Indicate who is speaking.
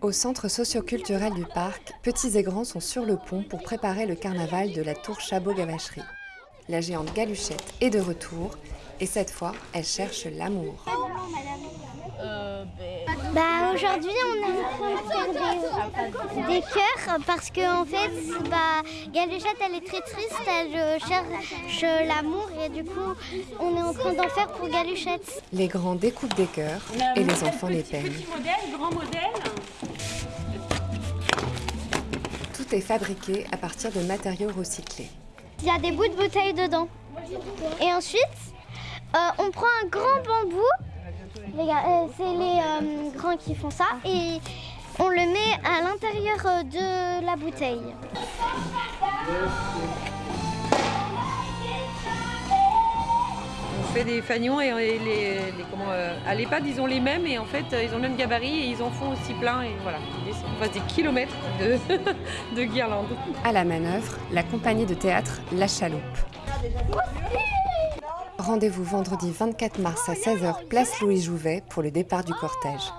Speaker 1: Au centre socioculturel du parc, petits et grands sont sur le pont pour préparer le carnaval de la tour Chabot-Gavacherie. La géante Galuchette est de retour et cette fois, elle cherche l'amour.
Speaker 2: Bah aujourd'hui on est en train de faire des, des cœurs parce qu'en en fait bah, Galuchette elle est très triste, elle euh, cherche l'amour et du coup on est en train d'en faire pour Galuchette.
Speaker 1: Les grands découpent des cœurs et les enfants les peignent.
Speaker 3: grand modèle.
Speaker 1: Tout est fabriqué à partir de matériaux recyclés.
Speaker 2: Il y a des bouts de bouteilles dedans. Et ensuite euh, on prend un grand bambou euh, c'est les euh, grands qui font ça et on le met à l'intérieur euh, de la bouteille.
Speaker 3: On fait des fanions et les, les, comment, à l'EHPAD ils ont les mêmes et en fait ils ont le même gabarit et ils en font aussi plein et voilà. On passe des kilomètres de, de guirlandes.
Speaker 1: À la manœuvre, la compagnie de théâtre La Chaloupe. Rendez-vous vendredi 24 mars à 16h, place Louis Jouvet, pour le départ du cortège.